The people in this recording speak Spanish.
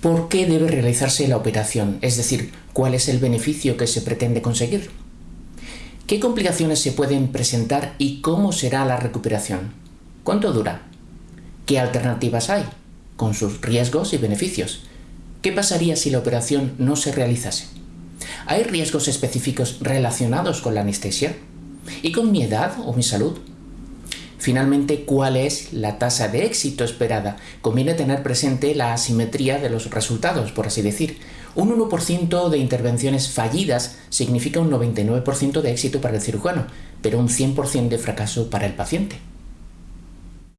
¿Por qué debe realizarse la operación? Es decir, ¿cuál es el beneficio que se pretende conseguir? ¿Qué complicaciones se pueden presentar y cómo será la recuperación? ¿Cuánto dura? ¿Qué alternativas hay? Con sus riesgos y beneficios. ¿Qué pasaría si la operación no se realizase? ¿Hay riesgos específicos relacionados con la anestesia? ¿Y con mi edad o mi salud? Finalmente, ¿cuál es la tasa de éxito esperada? Conviene tener presente la asimetría de los resultados, por así decir. Un 1% de intervenciones fallidas significa un 99% de éxito para el cirujano, pero un 100% de fracaso para el paciente.